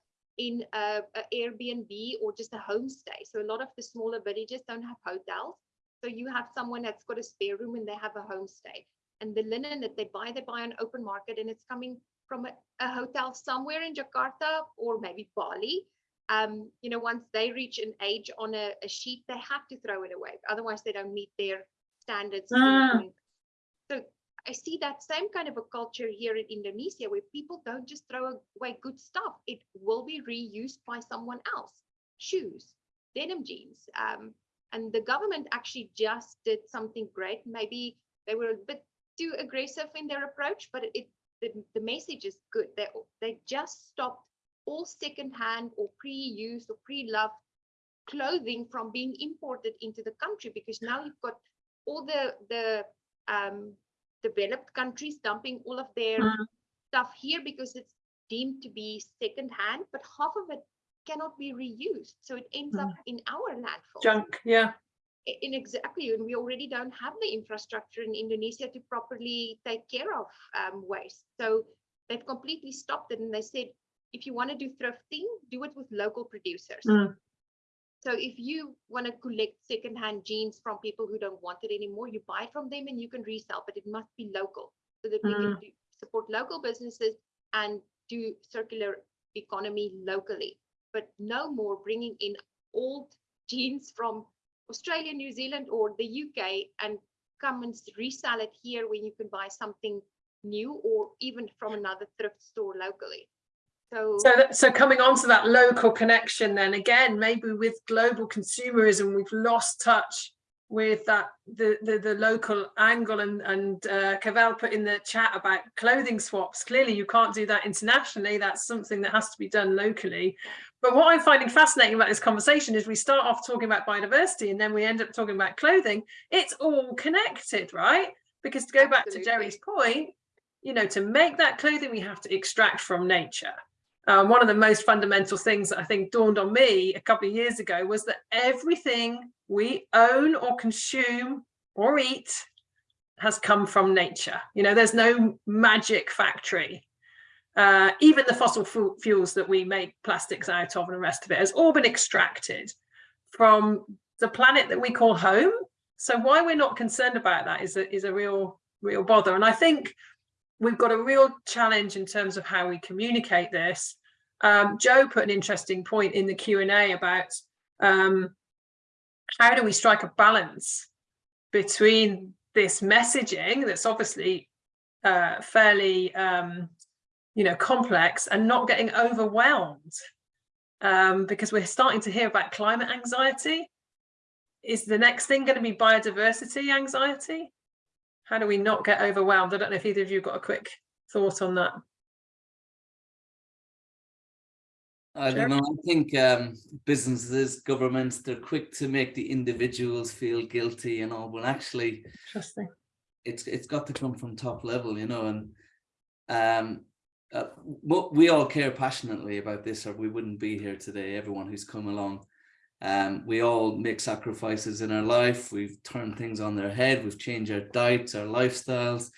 in a, a Airbnb or just a homestay. So a lot of the smaller villages don't have hotels. So you have someone that's got a spare room and they have a homestay and the linen that they buy, they buy on open market and it's coming from a, a hotel somewhere in Jakarta or maybe Bali. Um, you know, once they reach an age on a, a sheet, they have to throw it away. Otherwise, they don't meet their standards. Ah. So I see that same kind of a culture here in Indonesia where people don't just throw away good stuff. It will be reused by someone else. Shoes, denim jeans. Um, and the government actually just did something great. Maybe they were a bit too aggressive in their approach, but it the, the message is good. They they just stopped all secondhand or pre-used or pre-loved clothing from being imported into the country because now you've got all the the um, developed countries dumping all of their Mm. stuff here because it's deemed to be secondhand, but half of it cannot be reused. So it ends up in our landfill. Junk, yeah. In exactly, and we already don't have the infrastructure in Indonesia to properly take care of um, waste. So they've completely stopped it and they said, if you want to do thrifting, do it with local producers. Mm. So if you want to collect secondhand jeans from people who don't want it anymore, you buy from them and you can resell, but it must be local so that we can mm. do, support local businesses and do circular economy locally. But no more bringing in old jeans from Australia, New Zealand, or the UK and come and resell it here when you can buy something new or even from another thrift store locally. So, So, that- so coming on to that local connection, then again, maybe with global consumerism, we've lost touch with that the the, the local angle and and uh, Cavell put in the chat about clothing swaps. Clearly, you can't do that internationally. That's something that has to be done locally. But what I'm finding fascinating about this conversation is we start off talking about biodiversity and then we end up talking about clothing. It's all connected, right? Because to go back to Jerry's point, you know, to make that clothing, we have to extract from nature. Um, one of the most fundamental things that I think dawned on me a couple of years ago was that everything we own or consume or eat has come from nature. You know, there's no magic factory. Uh, even the fossil fu- fuels that we make plastics out of and the rest of it has all been extracted from the planet that we call home. So why we're not concerned about that is a, is a real, real bother. And I think we've got a real challenge in terms of how we communicate this. Um, Joe put an interesting point in the Q&A about um, how do we strike a balance between this messaging that's obviously uh, fairly, um, you know, complex and not getting overwhelmed um, because we're starting to hear about climate anxiety. Is the next thing going to be biodiversity anxiety? How do we not get overwhelmed? I don't know if either of you got a quick thought on that. I don't know. I think um, businesses, governments, they're quick to make the individuals feel guilty and all, but actually, Interesting. it's it's got to come from top level, you know. And um, uh, we all care passionately about this, or we wouldn't be here today. Everyone who's come along, um, we all make sacrifices in our life. We've turned things on their head. We've changed our diets, our lifestyles.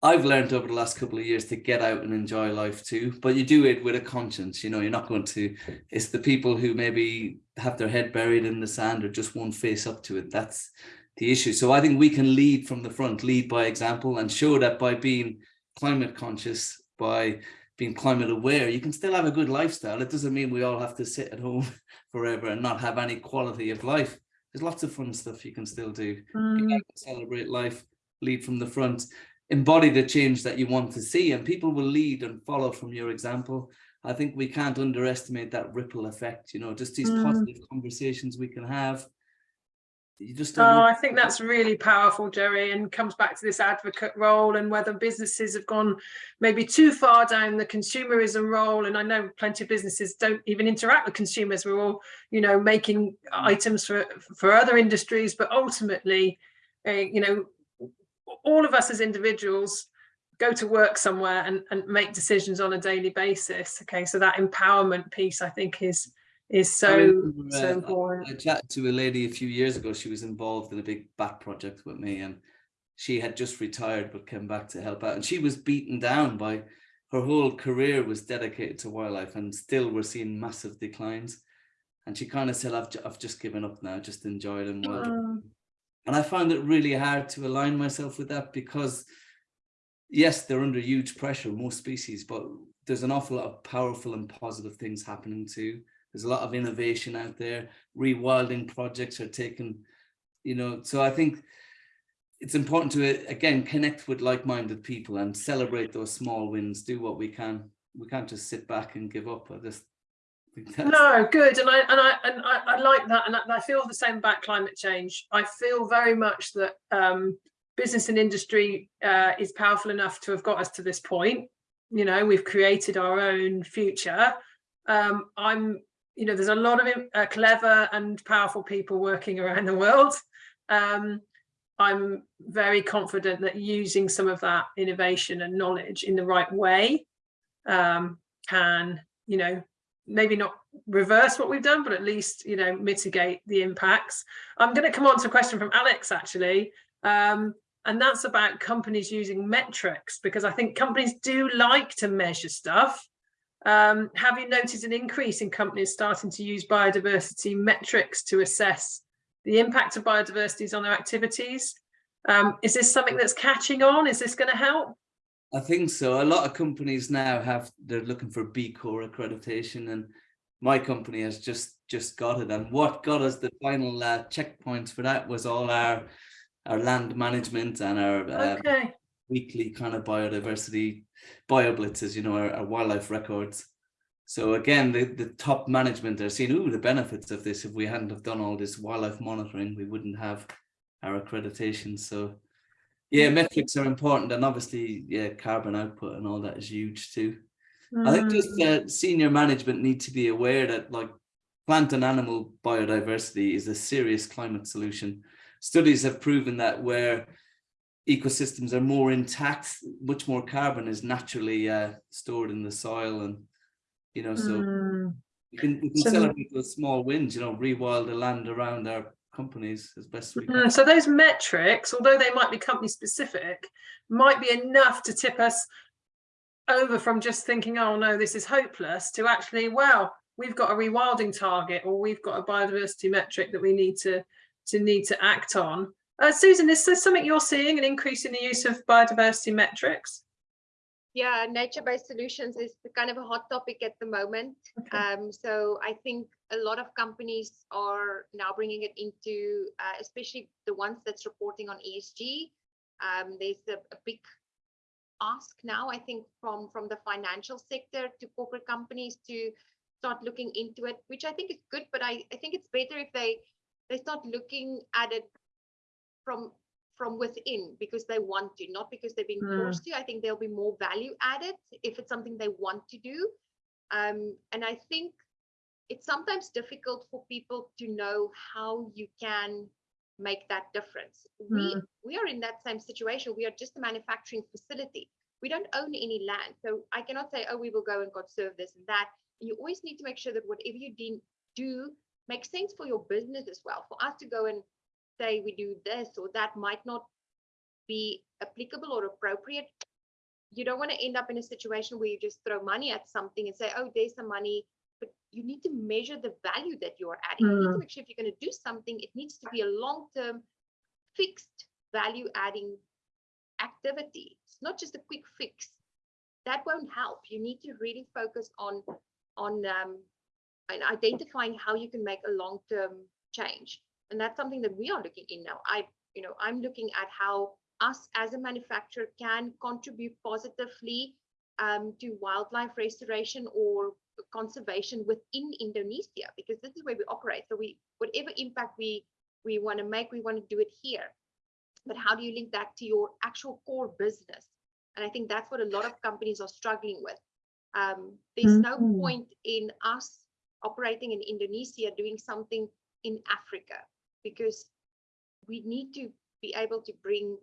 I've learned over the last couple of years to get out and enjoy life too, but you do it with a conscience. You know, you're not going to. It's the people who maybe have their head buried in the sand or just won't face up to it. That's the issue. So I think we can lead from the front, lead by example, and show that by being climate conscious, by being climate aware, you can still have a good lifestyle. It doesn't mean we all have to sit at home forever and not have any quality of life. There's lots of fun stuff you can still do. Mm, celebrate life, lead from the front, embody the change that you want to see, and people will lead and follow from your example. I think we can't underestimate that ripple effect, you know, just these Mm. positive conversations we can have. You just Oh, don't know- I think that's really powerful, Jerry, and comes back to this advocate role and whether businesses have gone maybe too far down the consumerism role. And I know plenty of businesses don't even interact with consumers. We're all, you know, making items for for other industries, but ultimately, uh, you know, all of us as individuals go to work somewhere and, and make decisions on a daily basis. Okay, so that empowerment piece, I think, is is I so remember, so uh, important. I chatted to a lady a few years ago. She was involved in a big bat project with me, and she had just retired but came back to help out. And she was beaten down by her whole career was dedicated to wildlife, and still we're seeing massive declines. And she kind of said, "I've I've just given up now. Just enjoy them Mm. And I found it really hard to align myself with that because yes, they're under huge pressure, most species, but there's an awful lot of powerful and positive things happening too. There's a lot of innovation out there. Rewilding projects are taking, you know, so I think it's important to, again, connect with like-minded people and celebrate those small wins, do what we can. We can't just sit back and give up. I just No, good, and I and I and I, I like that, and I, I feel the same about climate change. I feel very much that um, business and industry uh, is powerful enough to have got us to this point. You know, we've created our own future. Um, I'm, you know, there's a lot of uh, clever and powerful people working around the world. Um, I'm very confident that using some of that innovation and knowledge in the right way um, can, you know, maybe not reverse what we've done, but at least, you know, mitigate the impacts. I'm going to come on to a question from Alex, actually. Um, and that's about companies using metrics, because I think companies do like to measure stuff. Um, have you noticed an increase in companies starting to use biodiversity metrics to assess the impact of biodiversity on their activities? Um, is this something that's catching on? Is this going to help? I think so. A lot of companies now have, they're looking for B Corp accreditation and my company has just just got it. And what got us the final uh, checkpoints for that was all our our land management and our uh, Okay. weekly kind of biodiversity bioblitzes, you know, our, our wildlife records. So again, the, the top management are seeing, ooh, the benefits of this. If we hadn't have done all this wildlife monitoring, we wouldn't have our accreditation. So yeah, metrics are important. And obviously, yeah, carbon output and all that is huge too. I think just Mm. uh, senior management need to be aware that like plant and animal biodiversity is a serious climate solution. Studies have proven that where ecosystems are more intact, much more carbon is naturally uh, stored in the soil and, you know, so Mm. we can, we can So- celebrate those small wins, you know, rewild the land around our companies as best we can. Mm, So those metrics, although they might be company specific, might be enough to tip us over from just thinking, oh no, this is hopeless, to actually, well, we've got a rewilding target or we've got a biodiversity metric that we need to to need to act on. Uh, Susan, is this something you're seeing an increase in the use of biodiversity metrics? Yeah, nature-based solutions is kind of a hot topic at the moment. Okay. Um, so I think a lot of companies are now bringing it into, uh, especially the ones that's reporting on ESG. Um, there's a, a big ask now, I think, from from the financial sector to corporate companies to start looking into it, which I think is good. But I, I think it's better if they they start looking at it from from within because they want to, not because they're being Hmm. forced to. I think there'll be more value added if it's something they want to do. Um, and I think it's sometimes difficult for people to know how you can make that difference. We we are in that same situation. We are just a manufacturing facility. We don't own any land. So I cannot say, oh, we will go and conserve this and that. You always need to make sure that whatever you do makes sense for your business as well. For us to go and say we do this or that might not be applicable or appropriate. You don't want to end up in a situation where you just throw money at something and say, oh, there's some money, but you need to measure the value that you are adding. You need to Mm. make sure if you're going to do something, it needs to be a long-term fixed value adding activity. It's not just a quick fix. That won't help. You need to really focus on on um, and identifying how you can make a long-term change. And that's something that we are looking in now. I, you know, I'm looking at how us as a manufacturer can contribute positively um, to wildlife restoration or conservation within Indonesia, because this is where we operate. So we, whatever impact we we want to make, we want to do it here. But how do you link that to your actual core business? And I think that's what a lot of companies are struggling with. Um, there's no Mhm. point in us operating in Indonesia doing something in Africa because we need to be able to bring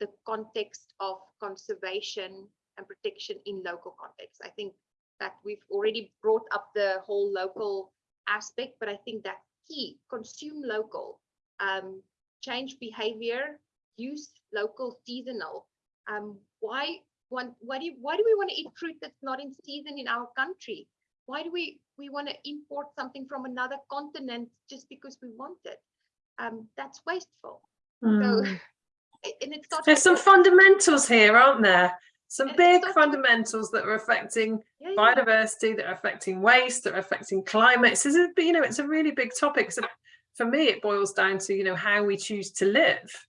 the context of conservation and protection in local context. I think that we've already brought up the whole local aspect, but I think that key, consume local, um, change behavior, use local seasonal. Um, why why do why do we want to eat fruit that's not in season in our country? Why do we, we want to import something from another continent just because we want it? Um, that's wasteful. Mm. and it starts There's some fundamentals here, aren't there? Some And big fundamentals that are affecting Yeah, yeah. biodiversity, that are affecting waste, that are affecting climate. So, it's a- you know, it's a really big topic. So for me, it boils down to, you know, how we choose to live.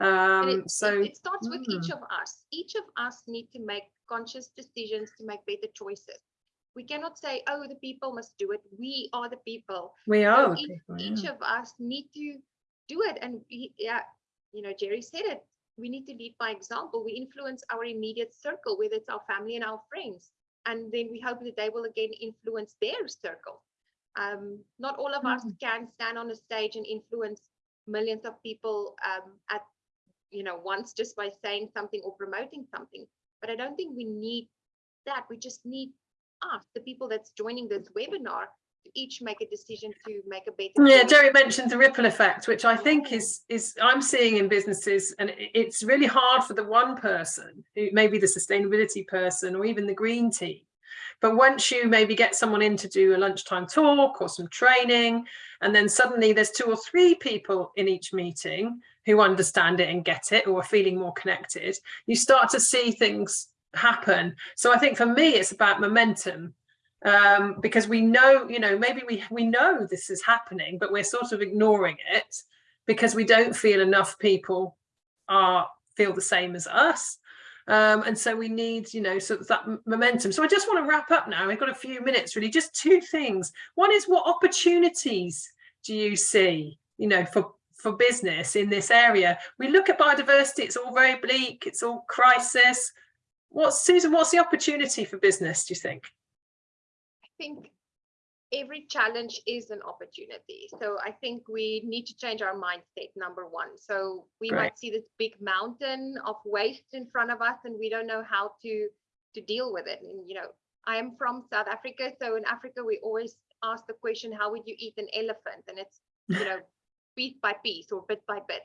Um, it, so, it, it starts with each mm. of us. Each of us need to make conscious decisions to make better choices. We cannot say, oh, the people must do it. We are the people. we are the each, people, each of us need to do it. And we, yeah, you know, Jerry said it. We need to lead by example. We influence our immediate circle, whether it's our family and our friends. And then we hope that they will again influence their circle. Um, not all of us can stand on a stage and influence millions of people um, at you know once just by saying something or promoting something. But I don't think we need that. We just need us, the people that's joining this webinar, to each make a decision to make a better. Yeah. Jerry mentioned the ripple effect, which I think is is I'm seeing in businesses, and it's really hard for the one person, who maybe the sustainability person or even the green team. But once you maybe get someone in to do a lunchtime talk or some training, and then suddenly there's two or three people in each meeting who understand it and get it or are feeling more connected, you start to see things happen. So I think for me, it's about momentum um, because we know, you know, maybe we we know this is happening, but we're sort of ignoring it because we don't feel enough people are feel the same as us. Um, and so we need, you know, sort of that momentum. So I just want to wrap up now. We've got a few minutes, really. Just two things. One is what opportunities do you see, you know, for for business in this area? We look at biodiversity; it's all very bleak. It's all crisis. What's Susan? What's the opportunity for business? Do you think? I think every challenge is an opportunity. So I think we need to change our mindset, number one. So we Great. might see this big mountain of waste in front of us and we don't know how to to deal with it. And you know, I am from South Africa. So in Africa, we always ask the question, how would you eat an elephant? And it's, you know, piece by piece or bit by bit.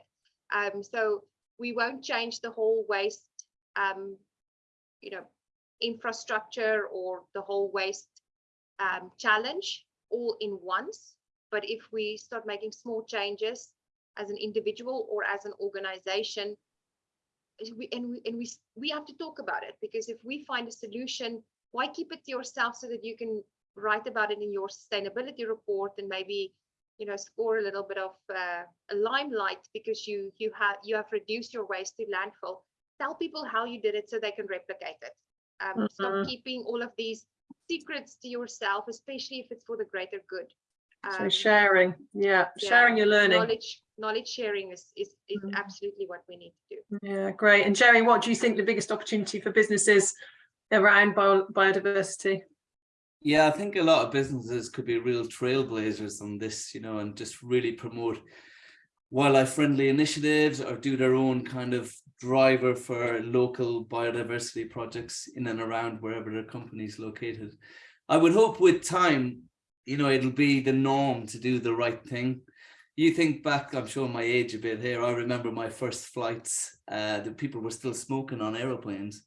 Um, so we won't change the whole waste um, you know, infrastructure or the whole waste um, challenge all in once. But if we start making small changes as an individual or as an organization, we, and we and we we have to talk about it because if we find a solution, why keep it to yourself so that you can write about it in your sustainability report and maybe you know score a little bit of uh, a limelight because you you have you have reduced your waste to landfill. Tell people how you did it so they can replicate it. Um, Stop Mhm. keeping all of these secrets to yourself, especially if it's for the greater good. So Um, sharing, yeah, yeah, sharing your learning. Knowledge, knowledge sharing is is, is Mm. absolutely what we need to do. Yeah, great. And Jerry, what do you think the biggest opportunity for businesses around bio biodiversity? Yeah, I think a lot of businesses could be real trailblazers on this, you know, and just really promote wildlife friendly initiatives or do their own kind of driver for local biodiversity projects in and around wherever their company is located. I would hope with time, you know, it'll be the norm to do the right thing. You think back, I'm showing my age a bit here. I remember my first flights, uh, the people were still smoking on aeroplanes.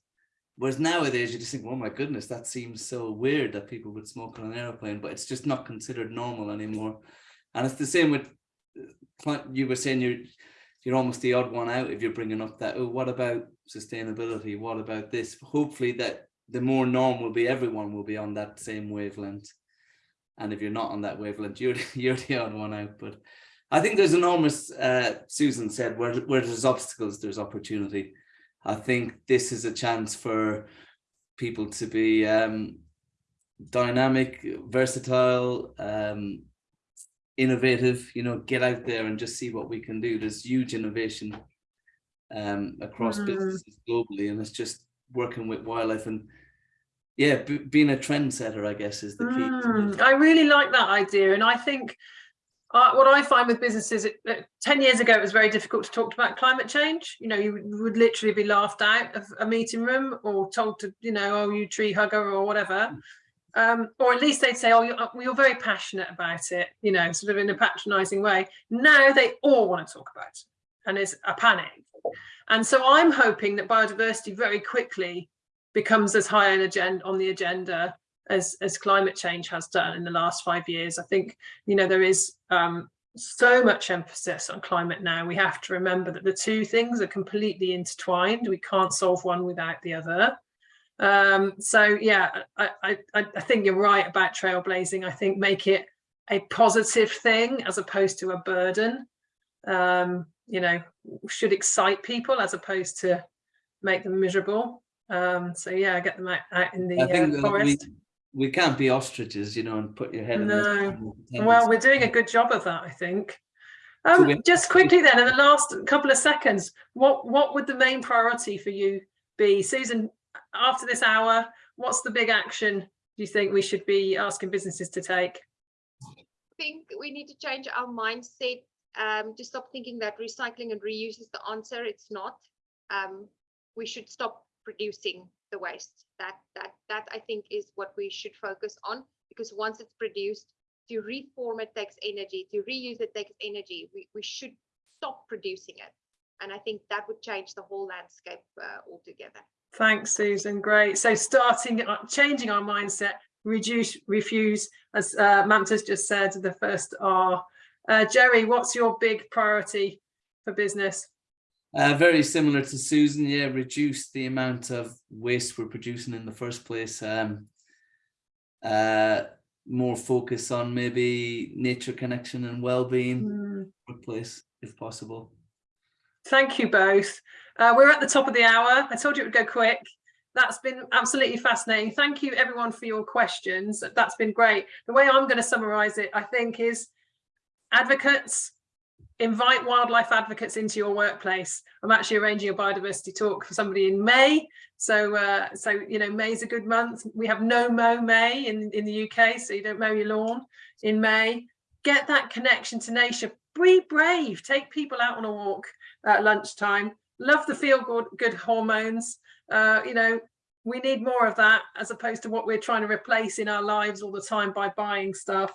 Whereas nowadays you just think, oh my goodness, that seems so weird that people would smoke on an airplane, but it's just not considered normal anymore. And it's the same with, you were saying you're, you're almost the odd one out if you're bringing up that, oh, what about sustainability? What about this? Hopefully that the more norm will be, everyone will be on that same wavelength. And if you're not on that wavelength, you're, you're the odd one out. But I think there's enormous, uh, Susan said, where, where there's obstacles, there's opportunity. I think this is a chance for people to be um, dynamic, versatile, um, innovative, you know, get out there and just see what we can do. There's huge innovation um, across Mm. businesses globally, and it's just working with wildlife and yeah, being a trendsetter, I guess, is the key. Mm. I really like that idea. And I think uh, what I find with businesses, it, uh, 10 years ago, it was very difficult to talk about climate change. You know, you would, would literally be laughed out of a meeting room or told to, you know, oh, you tree hugger or whatever. Um, or at least they'd say, oh, you're, you're very passionate about it, you know, sort of in a patronizing way. Now they all want to talk about it and it's a panic. And so I'm hoping that biodiversity very quickly becomes as high an agenda on the agenda as as climate change has done in the last five years. I think you know there is um, so much emphasis on climate now, we have to remember that the two things are completely intertwined. We can't solve one without the other. Um, so yeah, I, I, I think you're right about trailblazing. I think make it a positive thing as opposed to a burden. Um, you know, should excite people as opposed to make them miserable. Um, so yeah, get them out, out in the I think uh, forest. we, we can't be ostriches, you know, and put your head in the No. sand and pretend Well, we're doing a good job of that, I think. Um, we- just quickly then, in the last couple of seconds, what what would the main priority for you be, Susan? After this hour, what's the big action do you think we should be asking businesses to take? I think we need to change our mindset um, to stop thinking that recycling and reuse is the answer. It's not. Um, we should stop producing the waste. That that that I think is what we should focus on because once it's produced, to reform it takes energy. To reuse it takes energy. We we should stop producing it, and I think that would change the whole landscape uh, altogether. Thanks, Susan. Great. So starting, uh, changing our mindset, reduce, refuse, as uh, Mamta's just said, the first R. Uh, Jerry, what's your big priority for business? Uh, very similar to Susan, yeah, reduce the amount of waste we're producing in the first place. Um, uh, more focus on maybe nature connection and well-being Hmm. workplace, if possible. Thank you both. Uh, we're at the top of the hour. I told you it would go quick. That's been absolutely fascinating. Thank you everyone for your questions. That's been great. The way I'm going to summarize it, I think, is advocates, invite wildlife advocates into your workplace. I'm actually arranging a biodiversity talk for somebody in May. So, uh, so you know, May's a good month. We have no mow May in, in the UK, so you don't mow your lawn in May. Get that connection to nature. Be brave. Take people out on a walk at lunchtime. Love the feel good, good hormones. Uh, you know, we need more of that as opposed to what we're trying to replace in our lives all the time by buying stuff.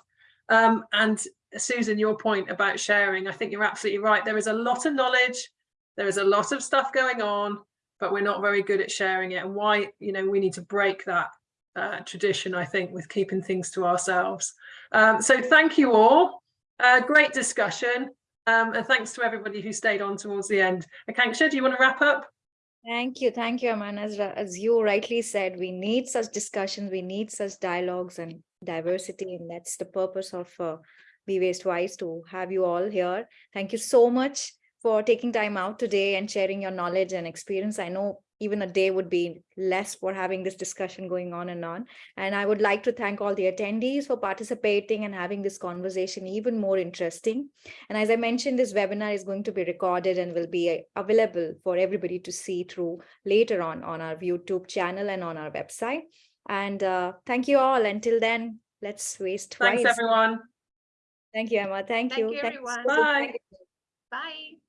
Um, and Susan, your point about sharing, I think you're absolutely right. There is a lot of knowledge, there is a lot of stuff going on, but we're not very good at sharing it. And why, you know, we need to break that uh, tradition, I think, with keeping things to ourselves. Um, so thank you all. Uh, great discussion. Um, and thanks to everybody who stayed on towards the end. Akanksha, do you want to wrap up? Thank you. Thank you, Aman. As, as you rightly said, we need such discussions, we need such dialogues and diversity, and that's the purpose of uh, Be Waste Wise to have you all here. Thank you so much for taking time out today and sharing your knowledge and experience. I know even a day would be less for having this discussion going on and on. And I would like to thank all the attendees for participating and having this conversation even more interesting. And as I mentioned, this webinar is going to be recorded and will be uh, available for everybody to see through later on on our YouTube channel and on our website. And uh, thank you all. Until then, let's waste time. Thanks, everyone. Thank you, Emma. Thank, Thank you. you, Thanks. everyone. Bye. Bye.